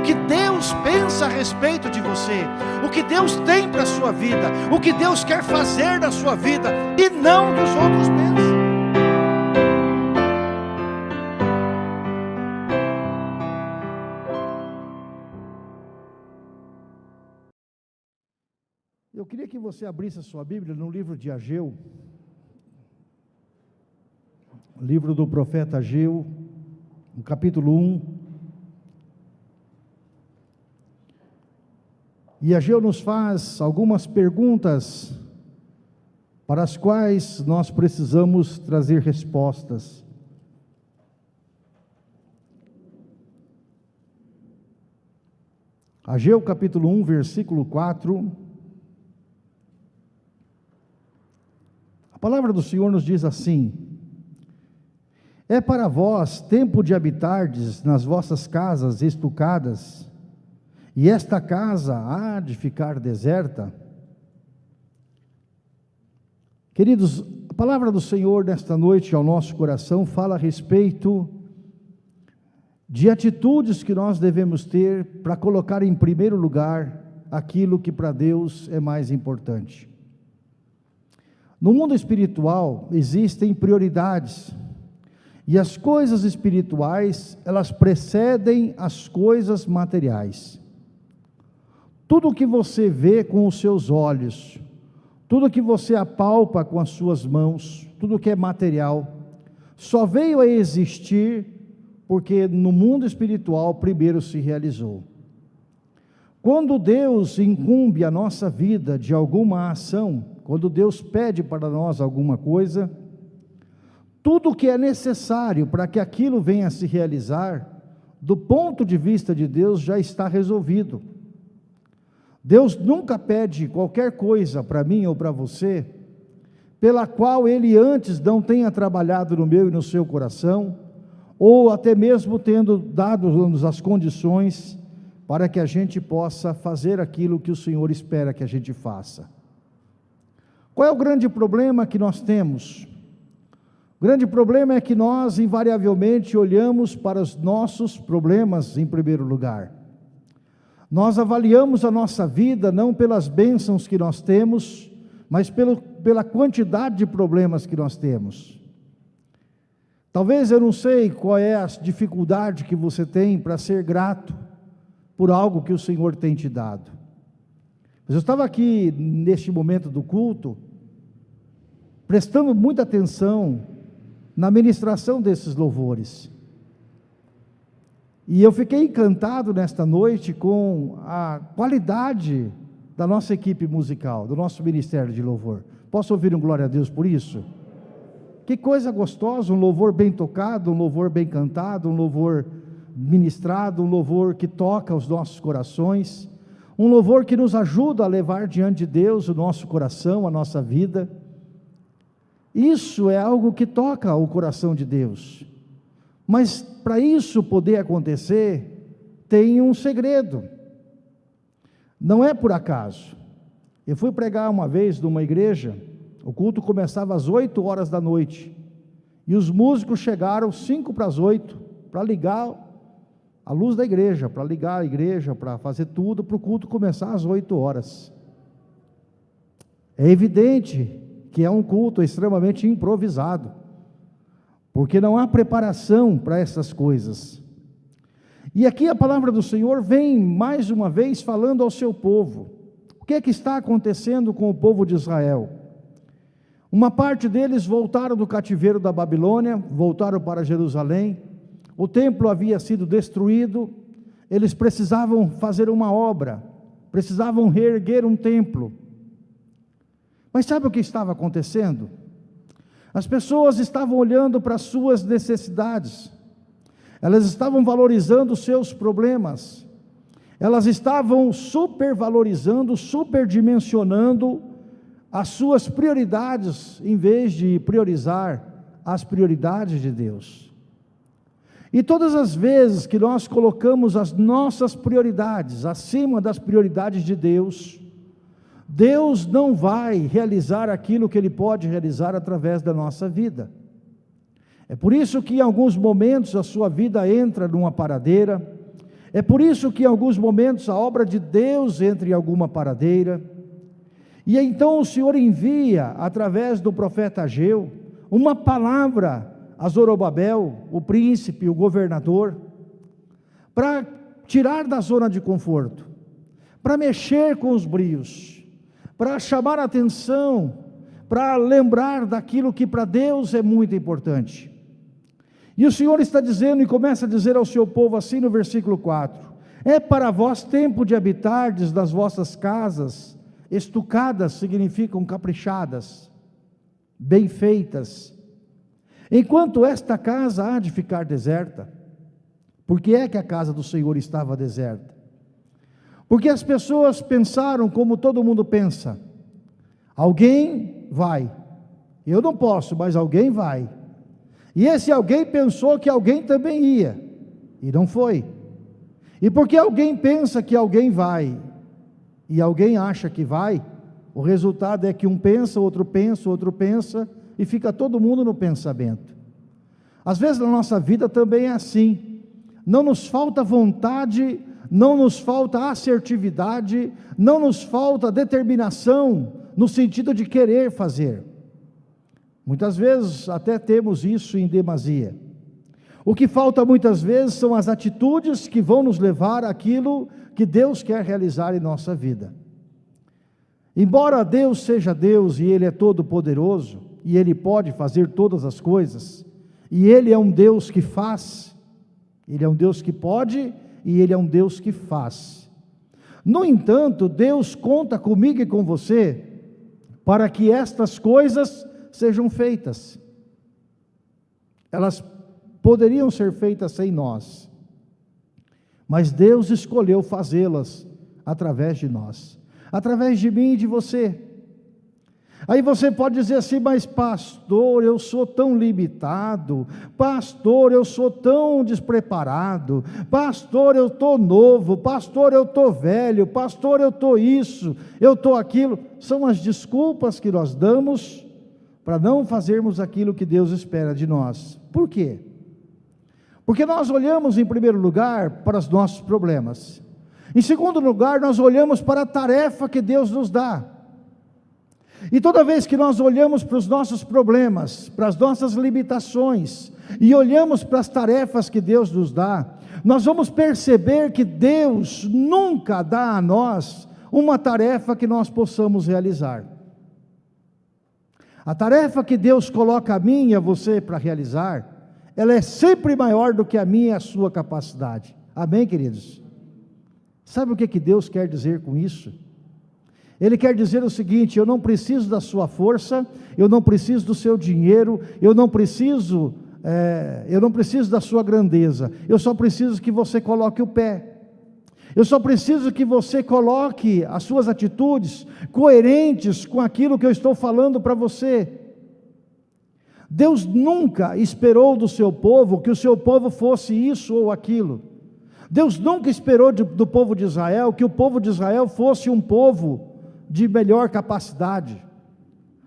o que Deus pensa a respeito de você, o que Deus tem para a sua vida, o que Deus quer fazer na sua vida, e não dos outros pensam. Eu queria que você abrisse a sua Bíblia no livro de Ageu, livro do profeta Ageu, no capítulo 1. E Ageu nos faz algumas perguntas para as quais nós precisamos trazer respostas. Ageu capítulo 1, versículo 4. A palavra do Senhor nos diz assim: é para vós tempo de habitardes nas vossas casas estucadas, e esta casa há de ficar deserta? Queridos, a palavra do Senhor nesta noite ao nosso coração fala a respeito de atitudes que nós devemos ter para colocar em primeiro lugar aquilo que para Deus é mais importante. No mundo espiritual existem prioridades, e as coisas espirituais, elas precedem as coisas materiais. Tudo que você vê com os seus olhos, tudo que você apalpa com as suas mãos, tudo que é material, só veio a existir porque no mundo espiritual primeiro se realizou. Quando Deus incumbe a nossa vida de alguma ação, quando Deus pede para nós alguma coisa, tudo o que é necessário para que aquilo venha a se realizar, do ponto de vista de Deus, já está resolvido. Deus nunca pede qualquer coisa para mim ou para você, pela qual Ele antes não tenha trabalhado no meu e no seu coração, ou até mesmo tendo dado-nos as condições para que a gente possa fazer aquilo que o Senhor espera que a gente faça. Qual é o grande problema que nós temos? O grande problema é que nós, invariavelmente, olhamos para os nossos problemas em primeiro lugar. Nós avaliamos a nossa vida não pelas bênçãos que nós temos, mas pelo, pela quantidade de problemas que nós temos. Talvez eu não sei qual é a dificuldade que você tem para ser grato por algo que o Senhor tem te dado. Mas eu estava aqui neste momento do culto, prestando muita atenção na ministração desses louvores. E eu fiquei encantado nesta noite com a qualidade da nossa equipe musical, do nosso ministério de louvor. Posso ouvir um glória a Deus por isso? Que coisa gostosa, um louvor bem tocado, um louvor bem cantado, um louvor ministrado, um louvor que toca os nossos corações, um louvor que nos ajuda a levar diante de Deus o nosso coração, a nossa vida. Isso é algo que toca o coração de Deus. Mas para isso poder acontecer, tem um segredo. Não é por acaso. Eu fui pregar uma vez numa igreja, o culto começava às 8 horas da noite, e os músicos chegaram 5 para as 8 para ligar a luz da igreja, para ligar a igreja, para fazer tudo, para o culto começar às 8 horas. É evidente que é um culto extremamente improvisado, porque não há preparação para essas coisas. E aqui a palavra do Senhor vem mais uma vez falando ao seu povo. O que é que está acontecendo com o povo de Israel? Uma parte deles voltaram do cativeiro da Babilônia, voltaram para Jerusalém. O templo havia sido destruído, eles precisavam fazer uma obra, precisavam reerguer um templo. Mas sabe o que estava acontecendo? As pessoas estavam olhando para as suas necessidades, elas estavam valorizando os seus problemas, elas estavam supervalorizando, superdimensionando as suas prioridades, em vez de priorizar as prioridades de Deus. E todas as vezes que nós colocamos as nossas prioridades acima das prioridades de Deus, Deus não vai realizar aquilo que Ele pode realizar através da nossa vida. É por isso que em alguns momentos a sua vida entra numa paradeira, É por isso que em alguns momentos a obra de Deus entra em alguma paradeira, e então o Senhor envia, através do profeta Ageu, uma palavra a Zorobabel, o príncipe, o governador, para tirar da zona de conforto, para mexer com os brios, para chamar a atenção, para lembrar daquilo que para Deus é muito importante. E o Senhor está dizendo e começa a dizer ao seu povo assim no versículo 4: É para vós tempo de habitardes das vossas casas, estucadas significam caprichadas, bem feitas, enquanto esta casa há de ficar deserta. Por que é que a casa do Senhor estava deserta? Porque as pessoas pensaram como todo mundo pensa: alguém vai, eu não posso, mas alguém vai. E esse alguém pensou que alguém também ia, e não foi. E porque alguém pensa que alguém vai, e alguém acha que vai, o resultado é que um pensa, outro pensa, outro pensa, e fica todo mundo no pensamento. Às vezes na nossa vida também é assim, não nos falta vontade, não nos falta assertividade, não nos falta determinação no sentido de querer fazer. Muitas vezes até temos isso em demasia. O que falta muitas vezes são as atitudes que vão nos levar àquilo que Deus quer realizar em nossa vida. Embora Deus seja Deus e Ele é todo-poderoso, e Ele pode fazer todas as coisas, e Ele é um Deus que faz, Ele é um Deus que pode e Ele é um Deus que faz. No entanto, Deus conta comigo e com você para que estas coisas sejam feitas. Elas poderiam ser feitas sem nós, mas Deus escolheu fazê-las através de nós, através de mim e de você. Aí você pode dizer assim, mas pastor, eu sou tão limitado, pastor, eu sou tão despreparado, pastor, eu estou novo, pastor, eu estou velho, pastor, eu estou isso, eu estou aquilo. São as desculpas que nós damos para não fazermos aquilo que Deus espera de nós. Por quê? Porque nós olhamos em primeiro lugar para os nossos problemas. Em segundo lugar, nós olhamos para a tarefa que Deus nos dá. E toda vez que nós olhamos para os nossos problemas, para as nossas limitações, e olhamos para as tarefas que Deus nos dá, nós vamos perceber que Deus nunca dá a nós uma tarefa que nós possamos realizar. A tarefa que Deus coloca a mim e a você para realizar, ela é sempre maior do que a minha e a sua capacidade. Amém, queridos? Sabe o que, que Deus quer dizer com isso? Ele quer dizer o seguinte: eu não preciso da sua força, eu não preciso do seu dinheiro, eu não preciso, é, eu não preciso da sua grandeza, eu só preciso que você coloque o pé. Eu só preciso que você coloque as suas atitudes coerentes com aquilo que eu estou falando para você. Deus nunca esperou do seu povo que o seu povo fosse isso ou aquilo. Deus nunca esperou de, do povo de Israel que o povo de Israel fosse um povo de melhor capacidade.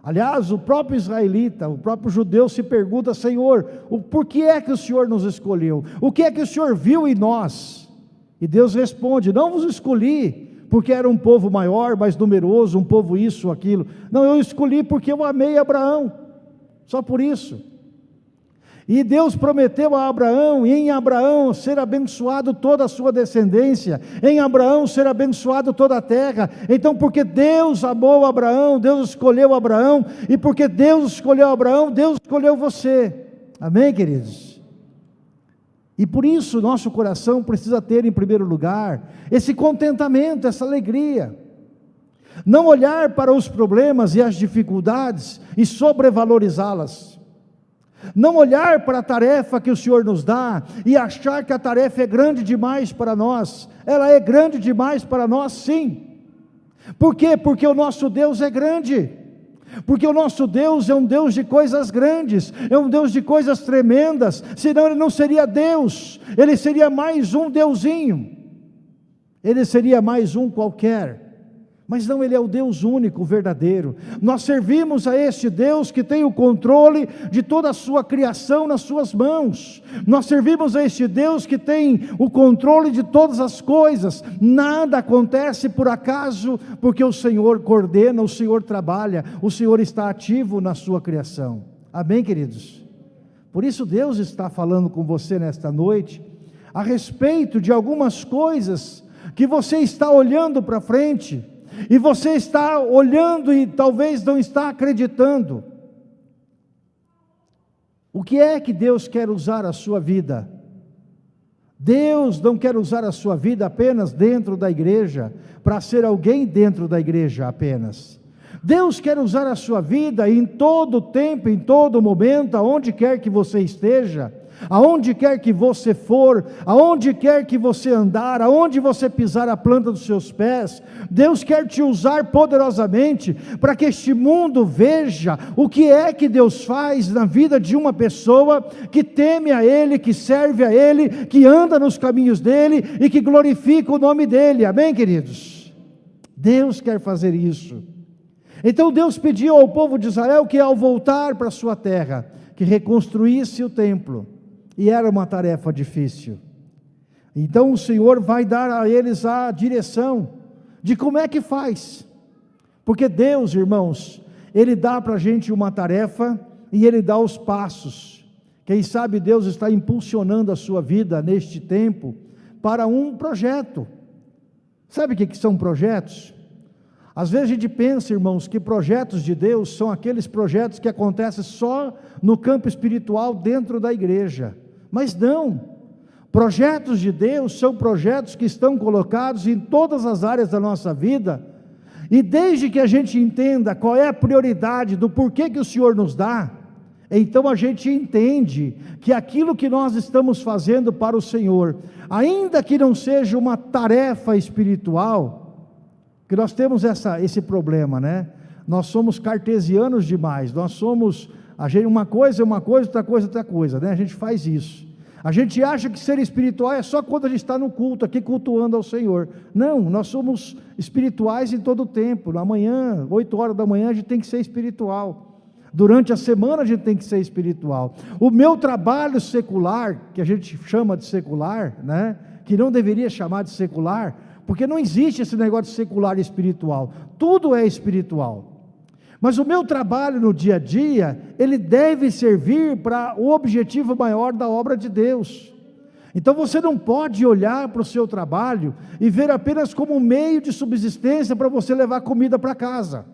Aliás, o próprio israelita, o próprio judeu se pergunta: Senhor, o, por que é que o Senhor nos escolheu? O que é que o Senhor viu em nós? E Deus responde: Não vos escolhi porque era um povo maior, mais numeroso, um povo isso, aquilo. Não, eu escolhi porque eu amei Abraão, só por isso. E Deus prometeu a Abraão, e em Abraão ser abençoado toda a sua descendência, em Abraão ser abençoado toda a terra. Então, porque Deus amou Abraão, Deus escolheu Abraão, e porque Deus escolheu Abraão, Deus escolheu você. Amém, queridos? E por isso nosso coração precisa ter em primeiro lugar esse contentamento, essa alegria. Não olhar para os problemas e as dificuldades e sobrevalorizá-las. Não olhar para a tarefa que o Senhor nos dá e achar que a tarefa é grande demais para nós. Ela é grande demais para nós, sim. Por quê? Porque o nosso Deus é grande porque o nosso Deus é um Deus de coisas grandes, é um Deus de coisas tremendas, senão ele não seria Deus, ele seria mais um deusinho, ele seria mais um qualquer. Mas não, Ele é o Deus único, verdadeiro. Nós servimos a este Deus que tem o controle de toda a sua criação nas suas mãos. Nós servimos a este Deus que tem o controle de todas as coisas. Nada acontece por acaso, porque o Senhor coordena, o Senhor trabalha, o Senhor está ativo na sua criação. Amém, queridos? Por isso, Deus está falando com você nesta noite a respeito de algumas coisas que você está olhando para frente e você está olhando e talvez não está acreditando. O que é que Deus quer usar a sua vida? Deus não quer usar a sua vida apenas dentro da igreja, para ser alguém dentro da igreja apenas. Deus quer usar a sua vida em todo tempo, em todo momento, aonde quer que você esteja aonde quer que você for, aonde quer que você andar, aonde você pisar a planta dos seus pés, Deus quer te usar poderosamente para que este mundo veja o que é que Deus faz na vida de uma pessoa que teme a Ele, que serve a Ele, que anda nos caminhos dEle e que glorifica o nome dEle, amém, queridos? Deus quer fazer isso. Então Deus pediu ao povo de Israel que, ao voltar para sua terra, que reconstruísse o templo, e era uma tarefa difícil. Então o Senhor vai dar a eles a direção de como é que faz. Porque Deus, irmãos, Ele dá para a gente uma tarefa e Ele dá os passos. Quem sabe Deus está impulsionando a sua vida neste tempo para um projeto. Sabe o que são projetos? Às vezes a gente pensa, irmãos, que projetos de Deus são aqueles projetos que acontecem só no campo espiritual dentro da igreja. Mas não. Projetos de Deus são projetos que estão colocados em todas as áreas da nossa vida. E desde que a gente entenda qual é a prioridade do porquê que o Senhor nos dá, então a gente entende que aquilo que nós estamos fazendo para o Senhor, ainda que não seja uma tarefa espiritual, que nós temos essa, esse problema, né? Nós somos cartesianos demais, nós somos a gente, uma coisa é uma coisa, outra coisa é outra coisa, né? A gente faz isso. A gente acha que ser espiritual é só quando a gente está no culto, aqui cultuando ao Senhor. Não, nós somos espirituais em todo o tempo. Na manhã, 8 horas da manhã, a gente tem que ser espiritual. Durante a semana a gente tem que ser espiritual. O meu trabalho secular, que a gente chama de secular, né? que não deveria chamar de secular, porque não existe esse negócio de secular e espiritual. Tudo é espiritual. Mas o meu trabalho no dia a dia, ele deve servir para o objetivo maior da obra de Deus. Então você não pode olhar para o seu trabalho e ver apenas como um meio de subsistência para você levar comida para casa.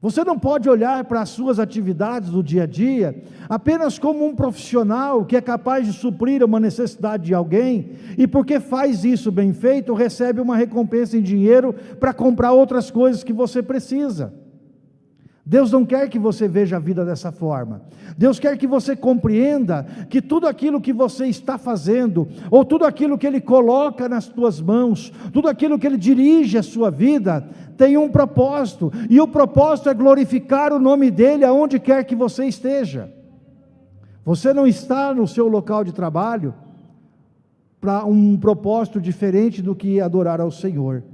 Você não pode olhar para as suas atividades do dia a dia apenas como um profissional que é capaz de suprir uma necessidade de alguém e porque faz isso bem feito, recebe uma recompensa em dinheiro para comprar outras coisas que você precisa. Deus não quer que você veja a vida dessa forma. Deus quer que você compreenda que tudo aquilo que você está fazendo, ou tudo aquilo que Ele coloca nas tuas mãos, tudo aquilo que Ele dirige a sua vida, tem um propósito, e o propósito é glorificar o nome dEle aonde quer que você esteja. Você não está no seu local de trabalho para um propósito diferente do que adorar ao Senhor,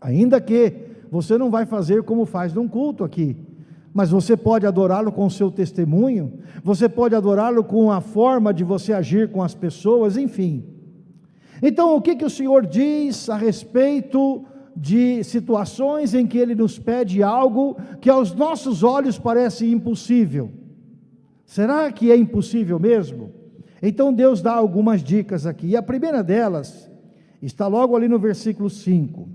ainda que você não vai fazer como faz num culto aqui, mas você pode adorá-lo com o seu testemunho, você pode adorá-lo com a forma de você agir com as pessoas, enfim. Então, o que, que o Senhor diz a respeito de situações em que Ele nos pede algo que aos nossos olhos parece impossível? Será que é impossível mesmo? Então Deus dá algumas dicas aqui, e a primeira delas está logo ali no versículo 5.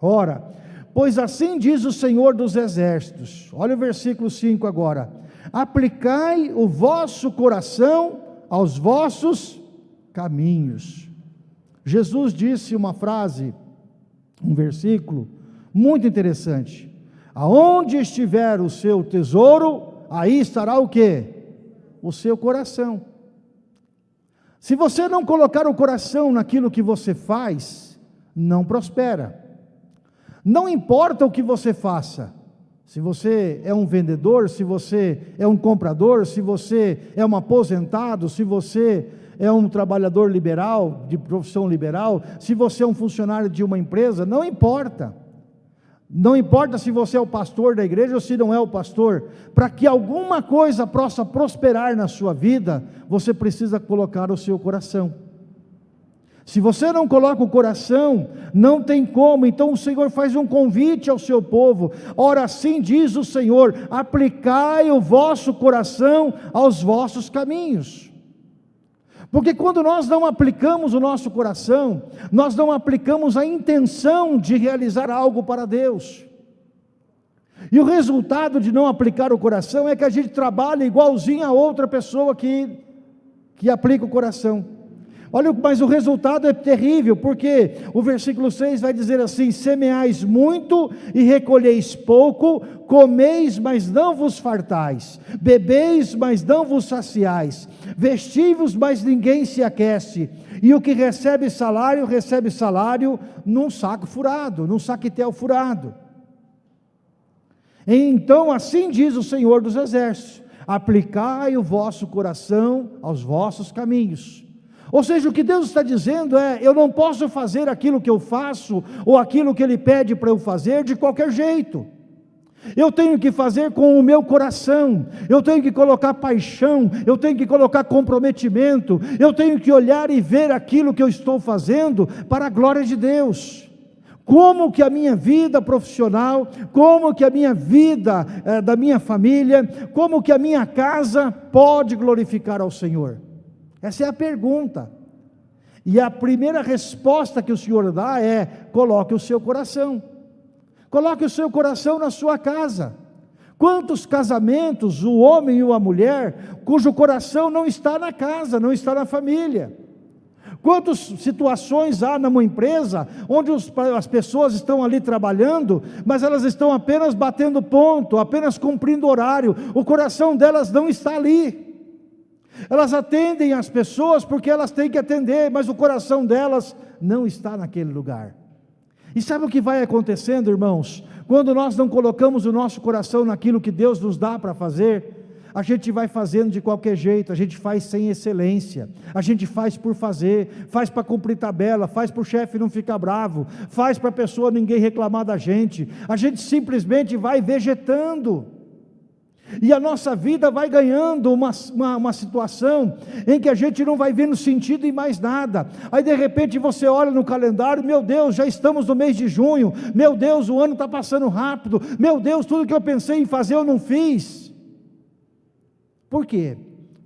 Ora, Pois assim diz o Senhor dos Exércitos, olha o versículo 5 agora: aplicai o vosso coração aos vossos caminhos. Jesus disse uma frase, um versículo muito interessante: aonde estiver o seu tesouro, aí estará o que? O seu coração. Se você não colocar o coração naquilo que você faz, não prospera. Não importa o que você faça, Se você é um vendedor, se você é um comprador, se você é um aposentado, se você é um trabalhador liberal, de profissão liberal, se você é um funcionário de uma empresa, não importa. Não importa se você é o pastor da igreja ou se não é o pastor, para que alguma coisa possa prosperar na sua vida, você precisa colocar o seu coração. Se você não coloca o coração, não tem como. Então o Senhor faz um convite ao seu povo. Ora, assim diz o Senhor: aplicai o vosso coração aos vossos caminhos. Porque quando nós não aplicamos o nosso coração, nós não aplicamos a intenção de realizar algo para Deus. E o resultado de não aplicar o coração é que a gente trabalha igualzinho a outra pessoa que, que aplica o coração. Olha, mas o resultado é terrível, porque o versículo 6 vai dizer assim: semeais muito e recolheis pouco, comeis, mas não vos fartais, bebeis, mas não vos saciais, vestivos, mas ninguém se aquece, e o que recebe salário, recebe salário num saco furado, num saquetel furado. Então, assim diz o Senhor dos Exércitos: aplicai o vosso coração aos vossos caminhos ou seja, o que Deus está dizendo é: eu não posso fazer aquilo que eu faço, ou aquilo que Ele pede para eu fazer, de qualquer jeito. Eu tenho que fazer com o meu coração, eu tenho que colocar paixão, eu tenho que colocar comprometimento, eu tenho que olhar e ver aquilo que eu estou fazendo para a glória de Deus. Como que a minha vida profissional, como que a minha vida eh, da minha família, como que a minha casa pode glorificar ao Senhor? Essa é a pergunta. E a primeira resposta que o Senhor dá é: coloque o seu coração. Coloque o seu coração na sua casa. Quantos casamentos o homem e a mulher cujo coração não está na casa, não está na família? Quantas situações há numa empresa onde os, as pessoas estão ali trabalhando, mas elas estão apenas batendo ponto, apenas cumprindo horário, o coração delas não está ali. Elas atendem as pessoas porque elas têm que atender, mas o coração delas não está naquele lugar. E sabe o que vai acontecendo, irmãos? Quando nós não colocamos o nosso coração naquilo que Deus nos dá para fazer, a gente vai fazendo de qualquer jeito, a gente faz sem excelência, a gente faz por fazer, faz para cumprir tabela, faz para o chefe não ficar bravo, faz para a pessoa ninguém reclamar da gente, a gente simplesmente vai vegetando. E a nossa vida vai ganhando uma, uma, uma, situação em que a gente não vai vendo sentido em mais nada. Aí de repente você olha no calendário, meu Deus, já estamos no mês de junho, meu Deus, o ano está passando rápido, meu Deus, tudo que eu pensei em fazer eu não fiz. Por quê?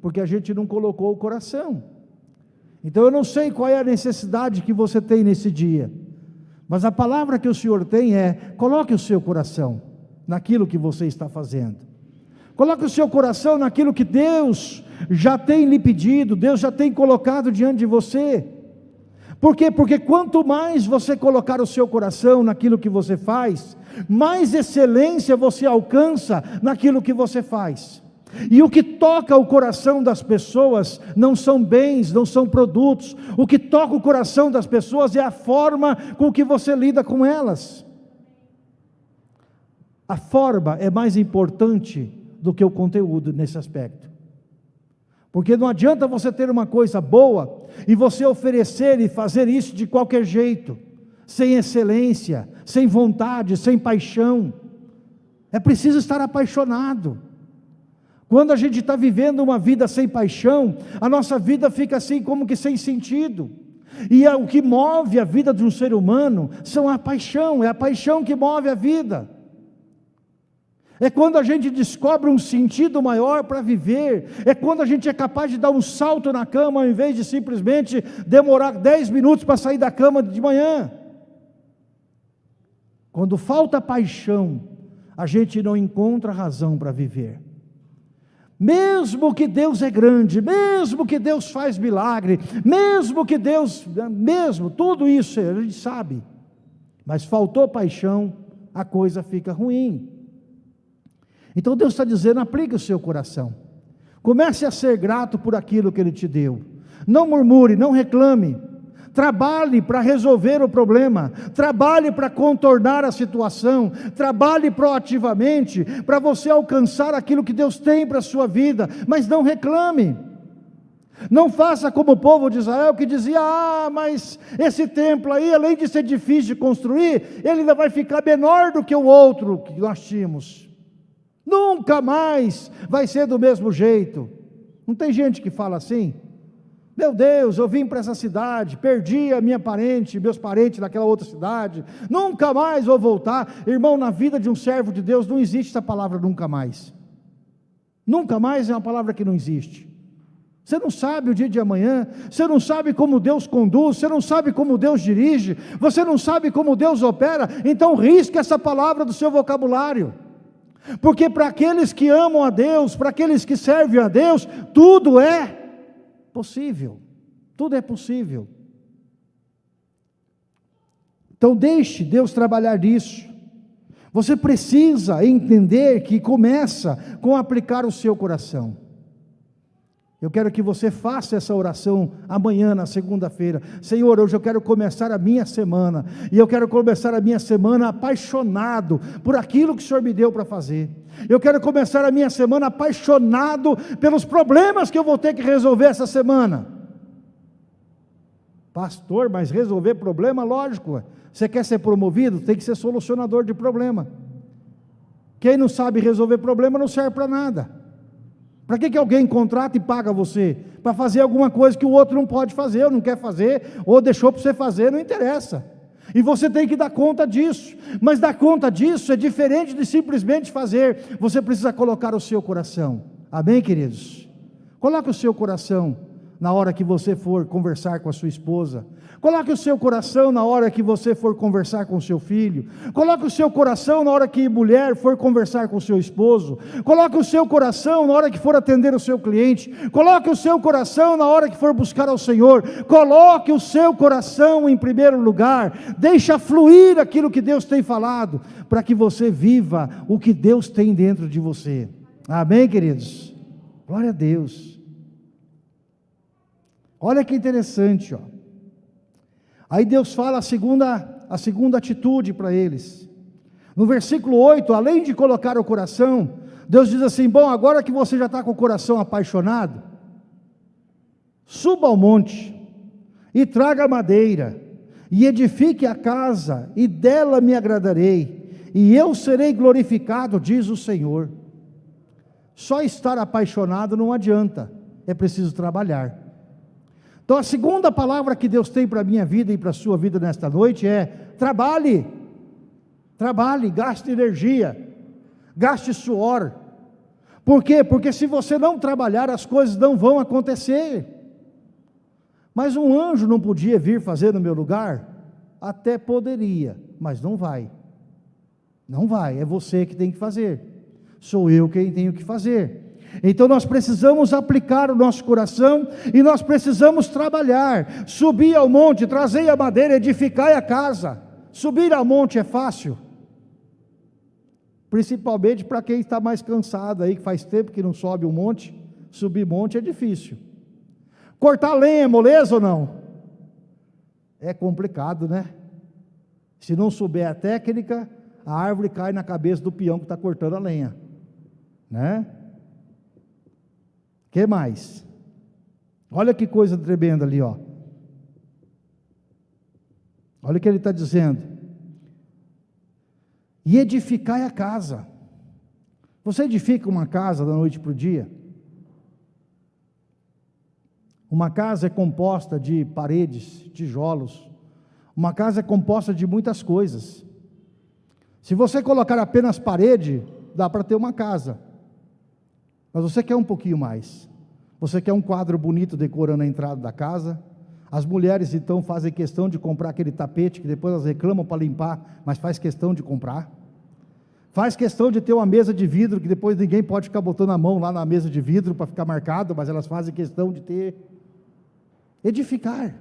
Porque a gente não colocou o coração. Então eu não sei qual é a necessidade que você tem nesse dia, mas a palavra que o Senhor tem é: coloque o seu coração naquilo que você está fazendo. Coloque o seu coração naquilo que Deus já tem lhe pedido, Deus já tem colocado diante de você. Por quê? Porque quanto mais você colocar o seu coração naquilo que você faz, mais excelência você alcança naquilo que você faz. E o que toca o coração das pessoas não são bens, não são produtos. O que toca o coração das pessoas é a forma com que você lida com elas. A forma é mais importante do que o conteúdo nesse aspecto. Porque não adianta você ter uma coisa boa e você oferecer e fazer isso de qualquer jeito, sem excelência, sem vontade, sem paixão. É preciso estar apaixonado. Quando a gente está vivendo uma vida sem paixão, a nossa vida fica assim como que sem sentido. E é o que move a vida de um ser humano são a paixão, é a paixão que move a vida. É quando a gente descobre um sentido maior para viver. É quando a gente é capaz de dar um salto na cama ao invés de simplesmente demorar 10 minutos para sair da cama de manhã. Quando falta paixão, a gente não encontra razão para viver. Mesmo que Deus é grande, mesmo que Deus faz milagre, mesmo que Deus, mesmo, tudo isso a gente sabe, mas faltou paixão, a coisa fica ruim. Então Deus está dizendo: aplique o seu coração. Comece a ser grato por aquilo que Ele te deu. Não murmure, não reclame. Trabalhe para resolver o problema, trabalhe para contornar a situação, trabalhe proativamente para você alcançar aquilo que Deus tem para a sua vida, mas não reclame. Não faça como o povo de Israel que dizia: Ah, mas esse templo aí, além de ser difícil de construir, ele ainda vai ficar menor do que o outro que nós tínhamos. Nunca mais vai ser do mesmo jeito. Não tem gente que fala assim? Meu Deus, eu vim para essa cidade, perdi a minha parente, meus parentes naquela outra cidade, nunca mais vou voltar. Irmão, na vida de um servo de Deus não existe essa palavra nunca mais. Nunca mais é uma palavra que não existe. Você não sabe o dia de amanhã, você não sabe como Deus conduz, você não sabe como Deus dirige, você não sabe como Deus opera, então risque essa palavra do seu vocabulário. Porque para aqueles que amam a Deus, para aqueles que servem a Deus, tudo é possível. Tudo é possível. Então deixe Deus trabalhar nisso. Você precisa entender que começa com aplicar o seu coração. Eu quero que você faça essa oração amanhã, na segunda-feira. Senhor, hoje eu quero começar a minha semana. E eu quero começar a minha semana apaixonado por aquilo que o Senhor me deu para fazer. Eu quero começar a minha semana apaixonado pelos problemas que eu vou ter que resolver essa semana. Pastor, mas resolver problema, lógico. Você quer ser promovido? Tem que ser solucionador de problema. Quem não sabe resolver problema não serve para nada. Para que, que alguém contrata e paga você? Para fazer alguma coisa que o outro não pode fazer, ou não quer fazer, ou deixou para você fazer, não interessa. E você tem que dar conta disso. Mas dar conta disso é diferente de simplesmente fazer. Você precisa colocar o seu coração. Amém, queridos? Coloque o seu coração na hora que você for conversar com a sua esposa, Coloque o seu coração na hora que você for conversar com o seu filho. Coloque o seu coração na hora que mulher for conversar com o seu esposo. Coloque o seu coração na hora que for atender o seu cliente. Coloque o seu coração na hora que for buscar ao Senhor. Coloque o seu coração em primeiro lugar. Deixa fluir aquilo que Deus tem falado, para que você viva o que Deus tem dentro de você. Amém, queridos? Glória a Deus. Olha que interessante, ó. Aí Deus fala a segunda, a segunda atitude para eles. No versículo 8, além de colocar o coração, Deus diz assim: Bom, agora que você já está com o coração apaixonado, suba ao monte e traga madeira, e edifique a casa, e dela me agradarei, e eu serei glorificado, diz o Senhor. Só estar apaixonado não adianta, é preciso trabalhar. Então a segunda palavra que Deus tem para a minha vida e para a sua vida nesta noite é: trabalhe, trabalhe, gaste energia, gaste suor. Por quê? Porque se você não trabalhar, as coisas não vão acontecer. Mas um anjo não podia vir fazer no meu lugar? Até poderia, mas não vai. Não vai, é você que tem que fazer. Sou eu quem tenho que fazer. Então nós precisamos aplicar o nosso coração e nós precisamos trabalhar, subir ao monte, trazer a madeira, edificar a casa. Subir ao monte é fácil, principalmente para quem está mais cansado aí, que faz tempo que não sobe um monte, subir monte é difícil. Cortar lenha é moleza ou não? É complicado, né? Se não souber a técnica, a árvore cai na cabeça do peão que está cortando a lenha, né? Que mais? Olha que coisa tremenda ali, ó. Olha o que ele está dizendo. E edificai a casa. Você edifica uma casa da noite para o dia? Uma casa é composta de paredes, tijolos. Uma casa é composta de muitas coisas. Se você colocar apenas parede, dá para ter uma casa. Mas você quer um pouquinho mais. Você quer um quadro bonito decorando a entrada da casa. As mulheres então fazem questão de comprar aquele tapete que depois elas reclamam para limpar, mas faz questão de comprar. Faz questão de ter uma mesa de vidro que depois ninguém pode ficar botando a mão lá na mesa de vidro para ficar marcado, mas elas fazem questão de ter. Edificar.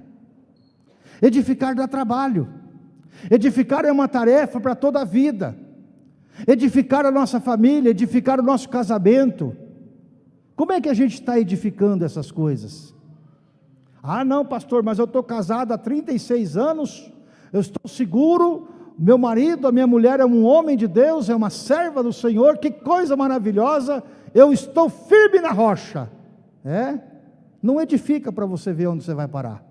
Edificar dá trabalho. Edificar é uma tarefa para toda a vida. Edificar a nossa família, edificar o nosso casamento como é que a gente está edificando essas coisas? Ah, não, pastor, mas eu estou casado há 36 anos, eu estou seguro, meu marido, a minha mulher é um homem de Deus, é uma serva do Senhor, que coisa maravilhosa, eu estou firme na rocha. É? Não edifica para você ver onde você vai parar.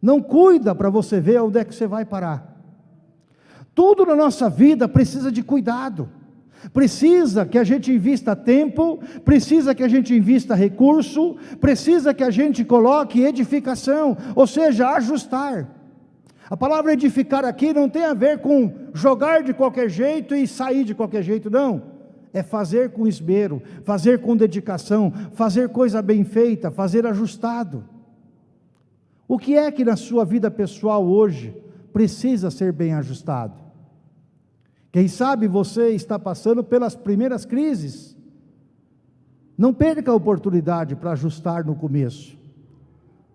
Não cuida para você ver onde é que você vai parar. Tudo na nossa vida precisa de cuidado. Precisa que a gente invista tempo, precisa que a gente invista recurso, precisa que a gente coloque edificação, ou seja, ajustar. A palavra edificar aqui não tem a ver com jogar de qualquer jeito e sair de qualquer jeito, não. É fazer com esmero, fazer com dedicação, fazer coisa bem feita, fazer ajustado. O que é que na sua vida pessoal hoje precisa ser bem ajustado? Quem sabe você está passando pelas primeiras crises. Não perca a oportunidade para ajustar no começo.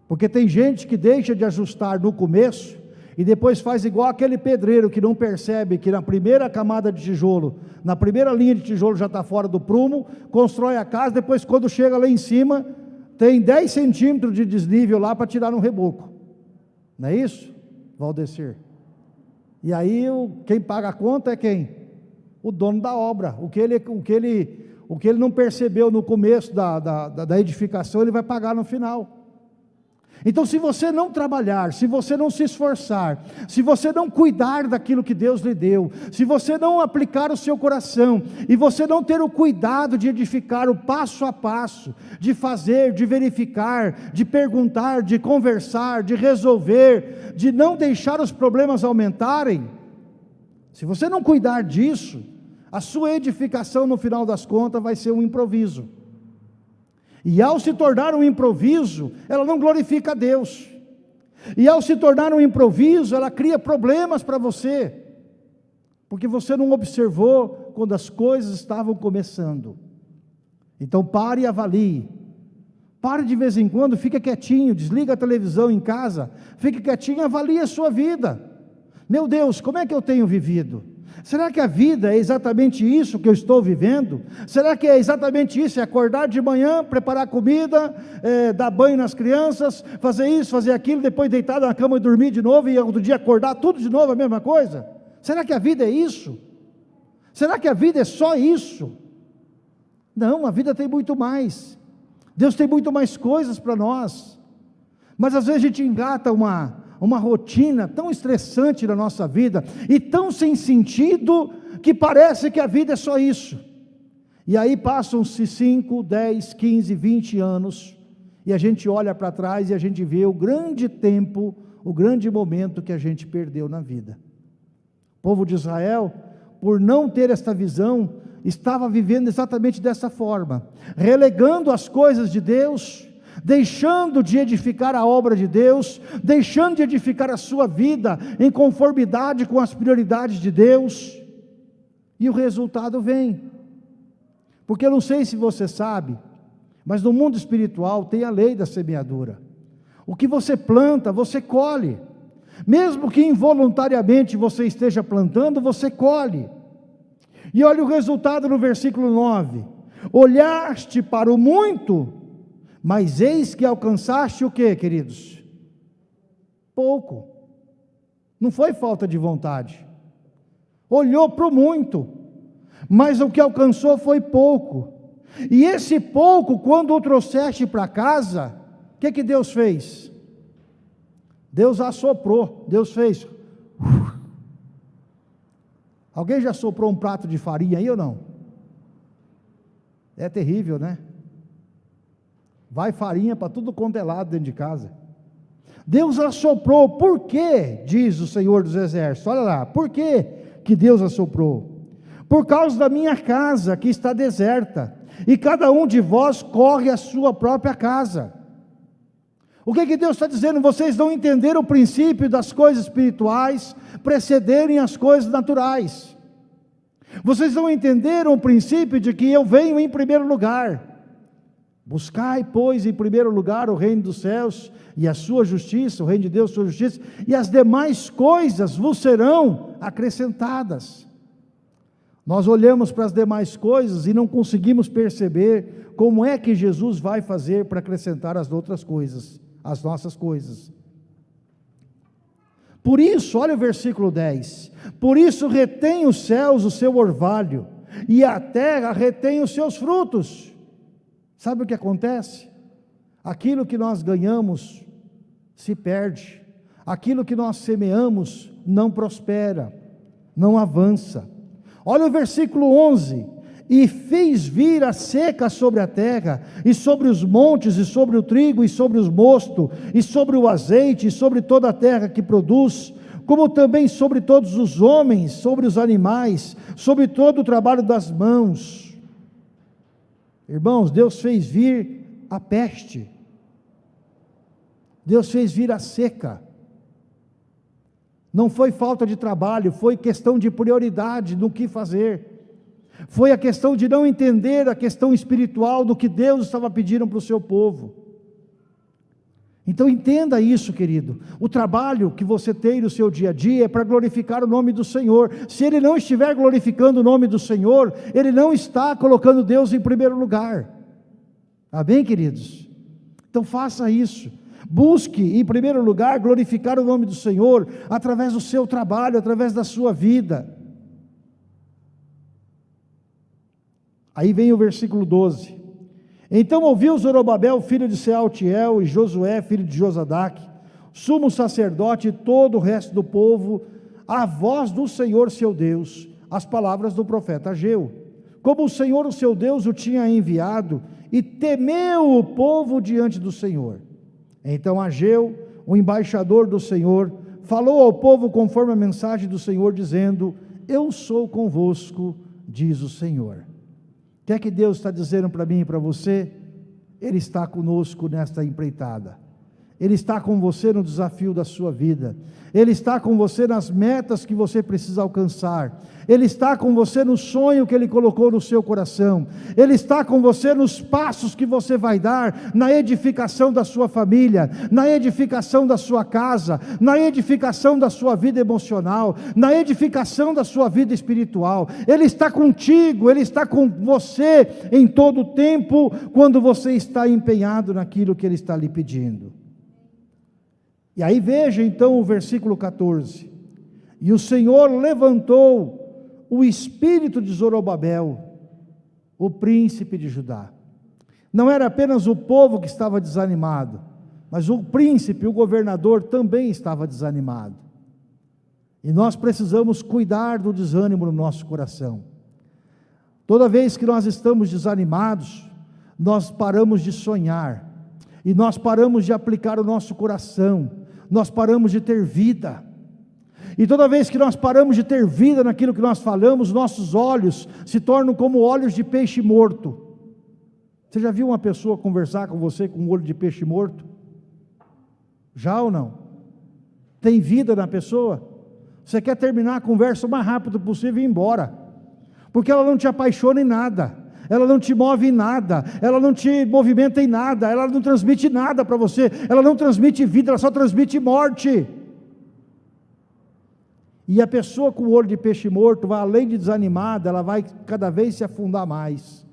Porque tem gente que deixa de ajustar no começo e depois faz igual aquele pedreiro que não percebe que na primeira camada de tijolo, na primeira linha de tijolo já está fora do prumo, constrói a casa, depois quando chega lá em cima, tem 10 centímetros de desnível lá para tirar no reboco. Não é isso, Valdecir? E aí o, quem paga a conta é quem? O dono da obra. O que ele, o que ele, o que ele não percebeu no começo da, da, da edificação, ele vai pagar no final. Então, se você não trabalhar, se você não se esforçar, se você não cuidar daquilo que Deus lhe deu, se você não aplicar o seu coração e você não ter o cuidado de edificar o passo a passo, de fazer, de verificar, de perguntar, de conversar, de resolver, de não deixar os problemas aumentarem, se você não cuidar disso, a sua edificação no final das contas vai ser um improviso. E ao se tornar um improviso, ela não glorifica a Deus. E ao se tornar um improviso, ela cria problemas para você, porque você não observou quando as coisas estavam começando. Então pare e avalie. Pare de vez em quando, fica quietinho, desliga a televisão em casa, fique quietinho e avalie a sua vida. Meu Deus, como é que eu tenho vivido? Será que a vida é exatamente isso que eu estou vivendo? Será que é exatamente isso? É acordar de manhã, preparar comida, é, dar banho nas crianças, fazer isso, fazer aquilo, depois deitar na cama e dormir de novo e outro dia acordar tudo de novo a mesma coisa? Será que a vida é isso? Será que a vida é só isso? Não, a vida tem muito mais. Deus tem muito mais coisas para nós. Mas às vezes a gente engata uma, uma rotina tão estressante na nossa vida e tão sem sentido que parece que a vida é só isso. E aí passam-se 5, 10, 15, 20 anos e a gente olha para trás e a gente vê o grande tempo, o grande momento que a gente perdeu na vida. O povo de Israel, por não ter esta visão, estava vivendo exatamente dessa forma, relegando as coisas de Deus deixando de edificar a obra de Deus, deixando de edificar a sua vida em conformidade com as prioridades de Deus, e o resultado vem. Porque eu não sei se você sabe, mas no mundo espiritual tem a lei da semeadura. O que você planta, você colhe. Mesmo que involuntariamente você esteja plantando, você colhe. E olha o resultado no versículo 9: Olhaste para o muito mas eis que alcançaste o que, queridos? Pouco. Não foi falta de vontade. Olhou para o muito, mas o que alcançou foi pouco. E esse pouco, quando o trouxeste para casa, o que, que Deus fez? Deus assoprou, Deus fez. Alguém já soprou um prato de farinha aí ou não? É terrível, né? Vai farinha para tudo quanto é lado dentro de casa. Deus assoprou, por quê? Diz o Senhor dos Exércitos. Olha lá, por que que Deus assoprou? Por causa da minha casa que está deserta, e cada um de vós corre a sua própria casa. O que, que Deus está dizendo? Vocês não entenderam o princípio das coisas espirituais precederem as coisas naturais. Vocês não entenderam o princípio de que eu venho em primeiro lugar. Buscai, pois, em primeiro lugar o reino dos céus e a sua justiça, o reino de Deus, sua justiça, e as demais coisas vos serão acrescentadas. Nós olhamos para as demais coisas e não conseguimos perceber como é que Jesus vai fazer para acrescentar as outras coisas as nossas coisas. Por isso, olha o versículo 10: Por isso retém os céus o seu orvalho, e a terra retém os seus frutos. Sabe o que acontece? Aquilo que nós ganhamos se perde, aquilo que nós semeamos não prospera, não avança. Olha o versículo 11: e fez vir a seca sobre a terra, e sobre os montes, e sobre o trigo, e sobre os mostos, e sobre o azeite, e sobre toda a terra que produz, como também sobre todos os homens, sobre os animais, sobre todo o trabalho das mãos. Irmãos, Deus fez vir a peste, Deus fez vir a seca. Não foi falta de trabalho, foi questão de prioridade no que fazer. Foi a questão de não entender a questão espiritual do que Deus estava pedindo para o seu povo. Então entenda isso, querido. O trabalho que você tem no seu dia a dia é para glorificar o nome do Senhor. Se ele não estiver glorificando o nome do Senhor, ele não está colocando Deus em primeiro lugar. Amém, queridos? Então faça isso. Busque, em primeiro lugar, glorificar o nome do Senhor através do seu trabalho, através da sua vida. Aí vem o versículo 12. Então ouviu Zorobabel, filho de Sealtiel, e Josué, filho de Josadac, sumo sacerdote e todo o resto do povo, a voz do Senhor seu Deus, as palavras do profeta Ageu. Como o Senhor, o seu Deus, o tinha enviado, e temeu o povo diante do Senhor. Então Ageu, o embaixador do Senhor, falou ao povo conforme a mensagem do Senhor, dizendo: Eu sou convosco, diz o Senhor. O que é que Deus está dizendo para mim e para você? Ele está conosco nesta empreitada. Ele está com você no desafio da sua vida. Ele está com você nas metas que você precisa alcançar. Ele está com você no sonho que Ele colocou no seu coração. Ele está com você nos passos que você vai dar na edificação da sua família, na edificação da sua casa, na edificação da sua vida emocional, na edificação da sua vida espiritual. Ele está contigo, Ele está com você em todo o tempo, quando você está empenhado naquilo que Ele está lhe pedindo. E aí veja então o versículo 14: E o Senhor levantou o espírito de Zorobabel, o príncipe de Judá. Não era apenas o povo que estava desanimado, mas o príncipe, o governador, também estava desanimado. E nós precisamos cuidar do desânimo no nosso coração. Toda vez que nós estamos desanimados, nós paramos de sonhar, e nós paramos de aplicar o nosso coração, nós paramos de ter vida. E toda vez que nós paramos de ter vida naquilo que nós falamos, nossos olhos se tornam como olhos de peixe morto. Você já viu uma pessoa conversar com você com um olho de peixe morto? Já ou não? Tem vida na pessoa? Você quer terminar a conversa o mais rápido possível e ir embora, porque ela não te apaixona em nada ela não te move em nada, ela não te movimenta em nada, ela não transmite nada para você, ela não transmite vida, ela só transmite morte. E a pessoa com o olho de peixe morto vai além de desanimada, ela vai cada vez se afundar mais.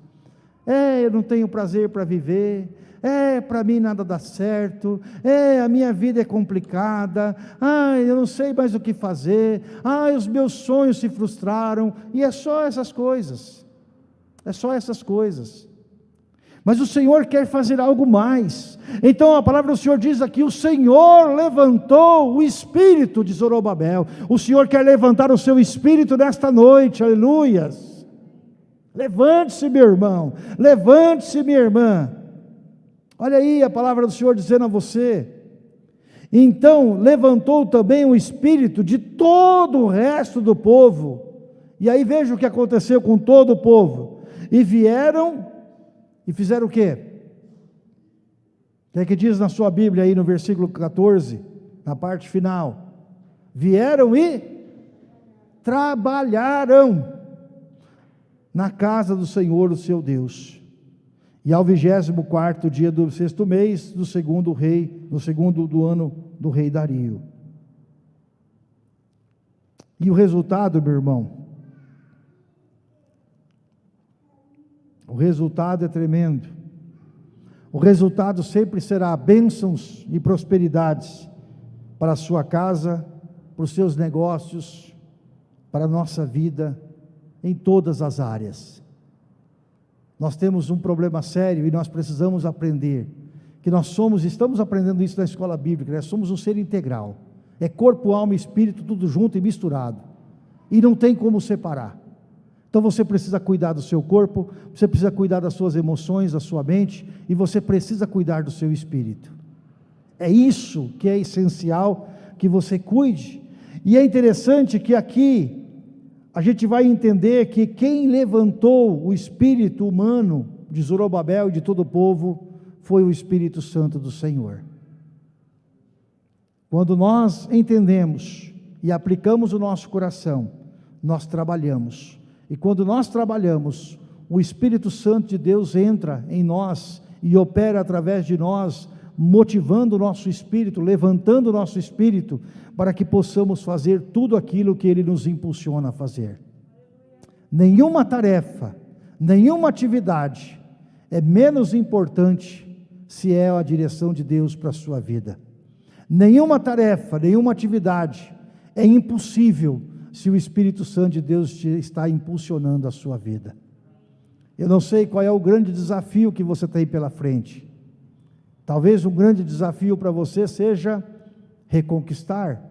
É, eu não tenho prazer para viver. É, para mim nada dá certo. É, a minha vida é complicada. Ai, eu não sei mais o que fazer. Ai, os meus sonhos se frustraram. E é só essas coisas. É só essas coisas. Mas o Senhor quer fazer algo mais. Então a palavra do Senhor diz aqui: o Senhor levantou o espírito de Zorobabel. O Senhor quer levantar o seu espírito nesta noite, aleluias. Levante-se, meu irmão, levante-se, minha irmã. Olha aí a palavra do Senhor dizendo a você. Então levantou também o espírito de todo o resto do povo. E aí veja o que aconteceu com todo o povo e vieram e fizeram o quê? O que é que diz na sua Bíblia aí no versículo 14, na parte final? Vieram e trabalharam na casa do Senhor, o seu Deus. E ao vigésimo quarto dia do sexto mês do segundo rei, no segundo do ano do rei Dario. E o resultado, meu irmão, resultado é tremendo. O resultado sempre será bênçãos e prosperidades para a sua casa, para os seus negócios, para a nossa vida, em todas as áreas. Nós temos um problema sério e nós precisamos aprender que nós somos, estamos aprendendo isso na escola bíblica, nós somos um ser integral. É corpo, alma e espírito tudo junto e misturado. E não tem como separar. Então você precisa cuidar do seu corpo, você precisa cuidar das suas emoções, da sua mente, e você precisa cuidar do seu espírito. É isso que é essencial que você cuide. E é interessante que aqui a gente vai entender que quem levantou o espírito humano de Zorobabel e de todo o povo foi o Espírito Santo do Senhor. Quando nós entendemos e aplicamos o nosso coração, nós trabalhamos. E quando nós trabalhamos, o Espírito Santo de Deus entra em nós e opera através de nós, motivando o nosso espírito, levantando o nosso espírito, para que possamos fazer tudo aquilo que Ele nos impulsiona a fazer. Nenhuma tarefa, nenhuma atividade é menos importante se é a direção de Deus para a sua vida. Nenhuma tarefa, nenhuma atividade é impossível se o Espírito Santo de Deus está impulsionando a sua vida. Eu não sei qual é o grande desafio que você tem pela frente. Talvez um grande desafio para você seja reconquistar.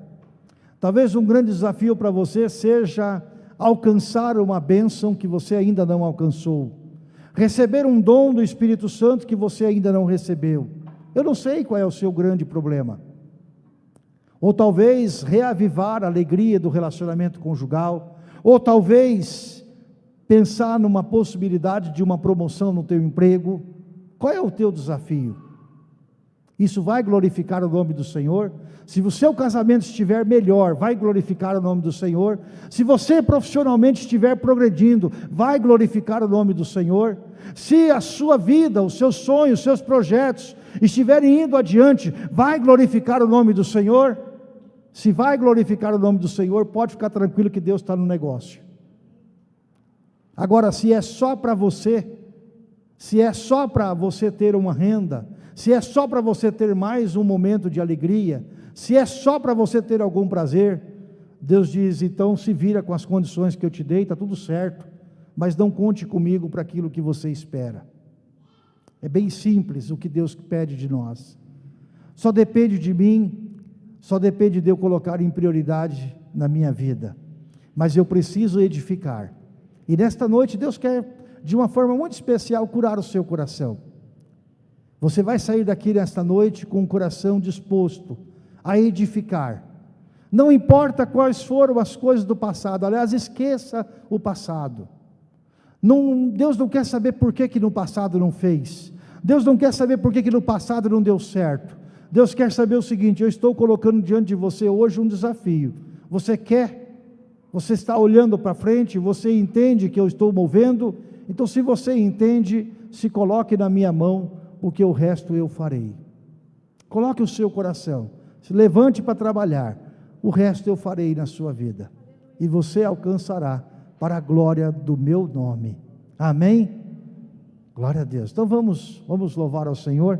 Talvez um grande desafio para você seja alcançar uma bênção que você ainda não alcançou. Receber um dom do Espírito Santo que você ainda não recebeu. Eu não sei qual é o seu grande problema. Ou talvez reavivar a alegria do relacionamento conjugal, ou talvez pensar numa possibilidade de uma promoção no teu emprego. Qual é o teu desafio? Isso vai glorificar o nome do Senhor. Se o seu casamento estiver melhor, vai glorificar o nome do Senhor. Se você profissionalmente estiver progredindo, vai glorificar o nome do Senhor. Se a sua vida, os seus sonhos, os seus projetos estiverem indo adiante, vai glorificar o nome do Senhor. Se vai glorificar o nome do Senhor, pode ficar tranquilo que Deus está no negócio. Agora, se é só para você, se é só para você ter uma renda, se é só para você ter mais um momento de alegria, se é só para você ter algum prazer, Deus diz: então se vira com as condições que eu te dei, está tudo certo, mas não conte comigo para aquilo que você espera. É bem simples o que Deus pede de nós. Só depende de mim, só depende de eu colocar em prioridade na minha vida. Mas eu preciso edificar. E nesta noite Deus quer, de uma forma muito especial, curar o seu coração. Você vai sair daqui nesta noite com o coração disposto a edificar. Não importa quais foram as coisas do passado, aliás, esqueça o passado. Não, Deus não quer saber por que, que no passado não fez. Deus não quer saber por que, que no passado não deu certo. Deus quer saber o seguinte: eu estou colocando diante de você hoje um desafio. Você quer? Você está olhando para frente? Você entende que eu estou movendo? Então, se você entende, se coloque na minha mão porque o resto eu farei. Coloque o seu coração, se levante para trabalhar, o resto eu farei na sua vida, e você alcançará para a glória do meu nome. Amém? Glória a Deus. Então vamos, vamos louvar ao Senhor.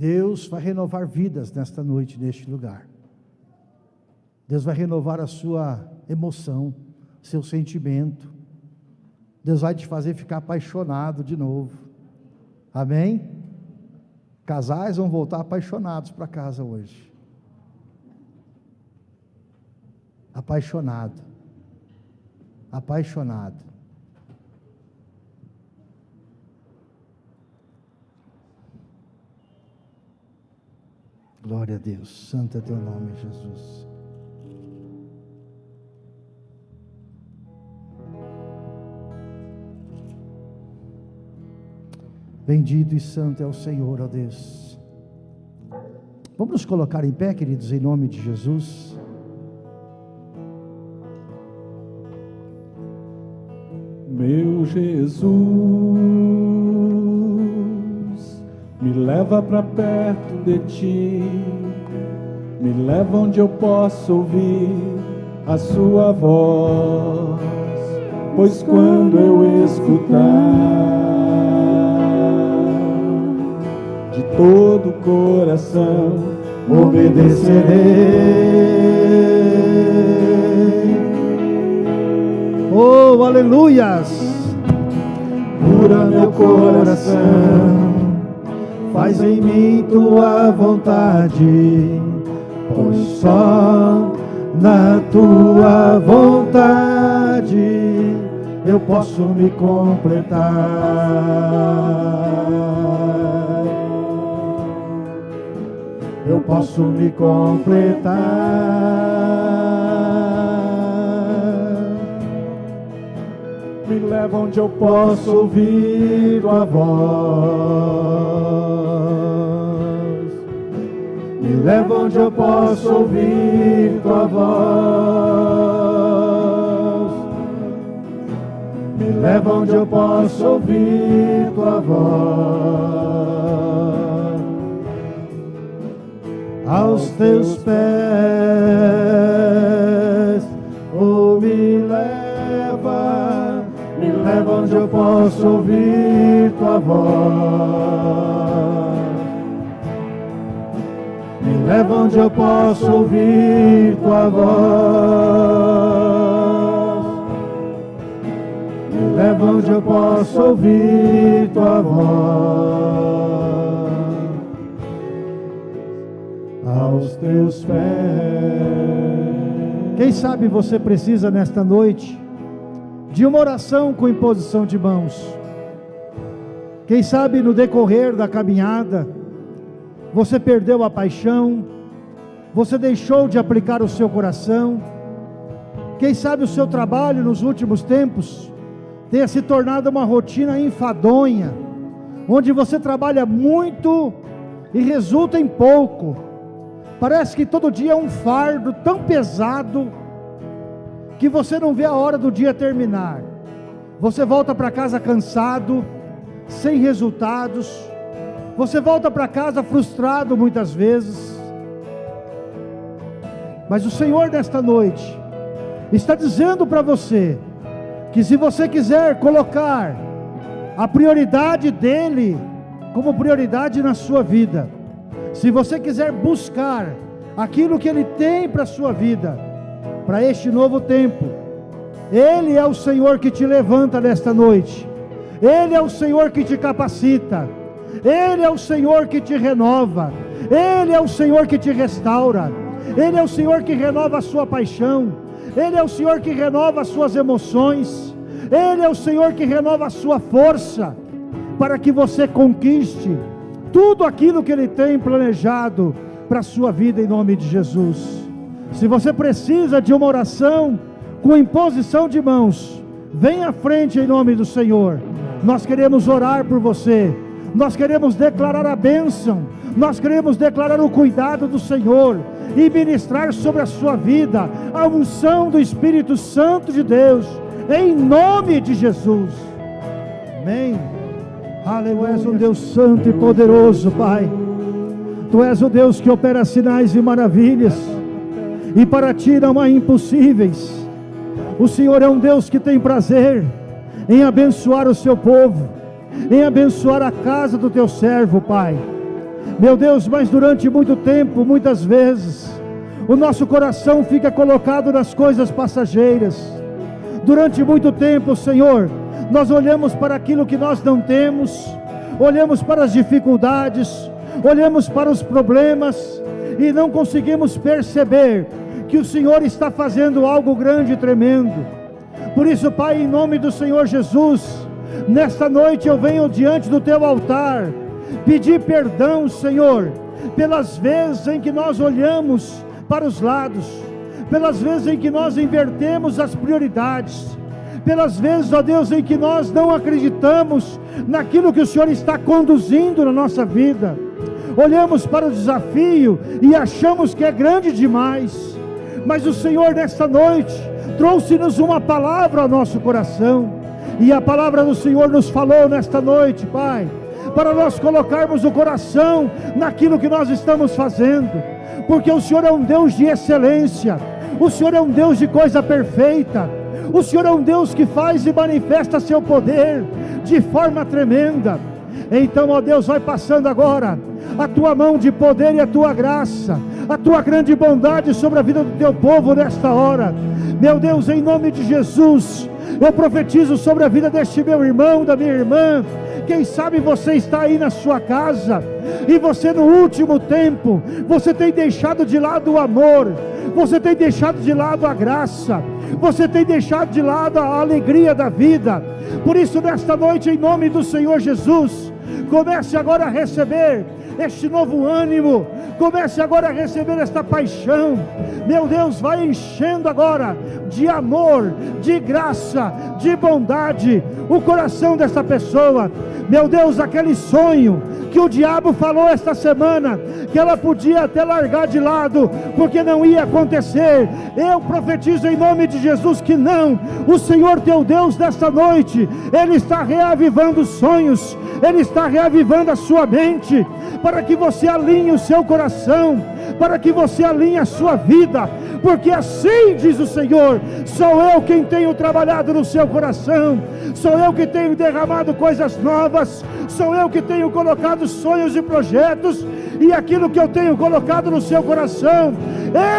Deus vai renovar vidas nesta noite, neste lugar. Deus vai renovar a sua emoção, seu sentimento. Deus vai te fazer ficar apaixonado de novo. Amém? Casais vão voltar apaixonados para casa hoje. Apaixonado. Apaixonado. Glória a Deus. Santo é teu nome, Jesus. Bendito e santo é o Senhor, ó Deus. Vamos nos colocar em pé, queridos, em nome de Jesus. Jesus, me leva para perto de ti, me leva onde eu possa ouvir a sua voz, pois quando eu escutar de todo o coração obedecerei. Oh, aleluias! Cura meu coração, faz em mim tua vontade, pois só na tua vontade eu posso me completar. Eu posso me completar. Me leva onde eu posso ouvir tua voz. Me leva onde eu posso ouvir tua voz. Me leva onde eu posso ouvir tua voz. Aos teus pés, oh, me leva, me leva onde eu posso ouvir tua voz. Leva onde eu posso ouvir tua voz. Me leva onde eu posso ouvir tua voz. Aos teus pés. Quem sabe você precisa nesta noite de uma oração com imposição de mãos. Quem sabe no decorrer da caminhada você perdeu a paixão, você deixou de aplicar o seu coração. Quem sabe o seu trabalho nos últimos tempos tenha se tornado uma rotina enfadonha, onde você trabalha muito e resulta em pouco. Parece que todo dia é um fardo tão pesado que você não vê a hora do dia terminar. Você volta para casa cansado, sem resultados. Você volta para casa frustrado muitas vezes. Mas o Senhor nesta noite está dizendo para você que se você quiser colocar a prioridade dele como prioridade na sua vida, se você quiser buscar aquilo que ele tem para a sua vida, para este novo tempo, ele é o Senhor que te levanta nesta noite. Ele é o Senhor que te capacita. Ele é o Senhor que te renova. Ele é o Senhor que te restaura. Ele é o Senhor que renova a sua paixão. Ele é o Senhor que renova as suas emoções. Ele é o Senhor que renova a sua força para que você conquiste tudo aquilo que Ele tem planejado para a sua vida em nome de Jesus. Se você precisa de uma oração com imposição de mãos, vem à frente em nome do Senhor. Nós queremos orar por você. Nós queremos declarar a bênção. Nós queremos declarar o cuidado do Senhor e ministrar sobre a sua vida a unção do Espírito Santo de Deus, em nome de Jesus. Amém. Aleluia. Tu és um Deus santo e poderoso, Pai. Tu és o Deus que opera sinais e maravilhas, e para ti não há impossíveis. O Senhor é um Deus que tem prazer em abençoar o seu povo, em abençoar a casa do teu servo, Pai. Meu Deus, mas durante muito tempo, muitas vezes, o nosso coração fica colocado nas coisas passageiras. Durante muito tempo, Senhor, nós olhamos para aquilo que nós não temos, olhamos para as dificuldades, olhamos para os problemas e não conseguimos perceber que o Senhor está fazendo algo grande e tremendo. Por isso, Pai, em nome do Senhor Jesus, nesta noite eu venho diante do teu altar pedir perdão, Senhor, pelas vezes em que nós olhamos para os lados, pelas vezes em que nós invertemos as prioridades, pelas vezes, ó Deus, em que nós não acreditamos naquilo que o Senhor está conduzindo na nossa vida. Olhamos para o desafio e achamos que é grande demais, mas o Senhor, nesta noite, trouxe-nos uma palavra ao nosso coração. E a palavra do Senhor nos falou nesta noite, Pai, para nós colocarmos o coração naquilo que nós estamos fazendo, porque o Senhor é um Deus de excelência, o Senhor é um Deus de coisa perfeita, o Senhor é um Deus que faz e manifesta seu poder de forma tremenda. Então, ó Deus, vai passando agora a tua mão de poder e a tua graça, a tua grande bondade sobre a vida do teu povo nesta hora. Meu Deus, em nome de Jesus, eu profetizo sobre a vida deste meu irmão, da minha irmã. Quem sabe você está aí na sua casa e você no último tempo, você tem deixado de lado o amor, você tem deixado de lado a graça, você tem deixado de lado a alegria da vida. Por isso, nesta noite, em nome do Senhor Jesus, comece agora a receber este novo ânimo, comece agora a receber esta paixão. Meu Deus, vai enchendo agora de amor, de graça, de bondade o coração desta pessoa. Meu Deus, aquele sonho que o diabo falou esta semana, que ela podia até largar de lado, porque não ia acontecer. Eu profetizo em nome de Jesus que não. O Senhor teu Deus nesta noite, Ele está reavivando sonhos, Ele está reavivando a sua mente, para que você alinhe o seu coração, para que você alinhe a sua vida, porque assim diz o Senhor: sou eu quem tenho trabalhado no seu coração, sou eu que tenho derramado coisas novas, sou eu que tenho colocado sonhos e projetos, e aquilo que eu tenho colocado no seu coração,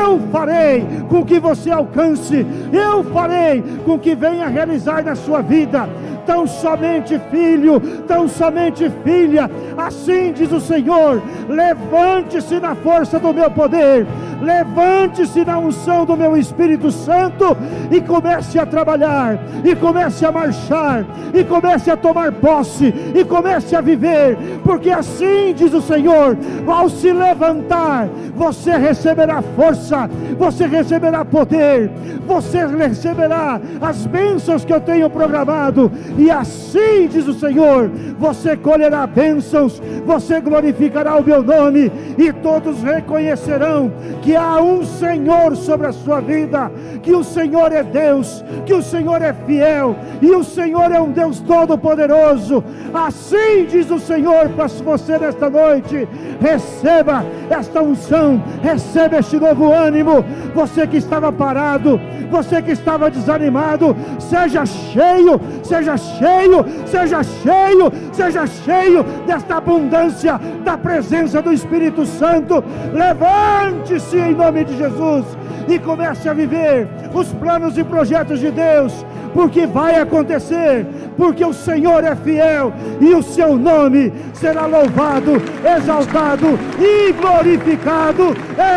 eu farei com que você alcance, eu farei com que venha realizar na sua vida tão somente filho, tão somente filha. Assim diz o Senhor: levante-se na força do meu poder, levante-se na unção do meu Espírito Santo e comece a trabalhar, e comece a marchar, e comece a tomar posse, e comece a viver, porque assim diz o Senhor: ao se levantar, você receberá força, você receberá poder, você receberá as bênçãos que eu tenho programado, e assim diz o Senhor: você colherá bênçãos, você glorificará o meu nome, e todos reconhecerão que há um Senhor sobre a sua vida, que o Senhor é Deus, que o Senhor é fiel, e o Senhor é um Deus todo-poderoso. Assim diz o Senhor para você nesta noite: receba esta unção, receba este novo ânimo. Você que estava parado, você que estava desanimado, seja cheio, seja cheio, seja cheio, seja cheio desta abundância da presença do Espírito Santo. Levante-se em nome de Jesus e comece a viver os planos e projetos de Deus, porque vai acontecer, porque o Senhor é fiel e o seu nome será louvado, exaltado e glorificado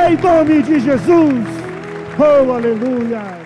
em nome de Jesus. Oh, aleluia!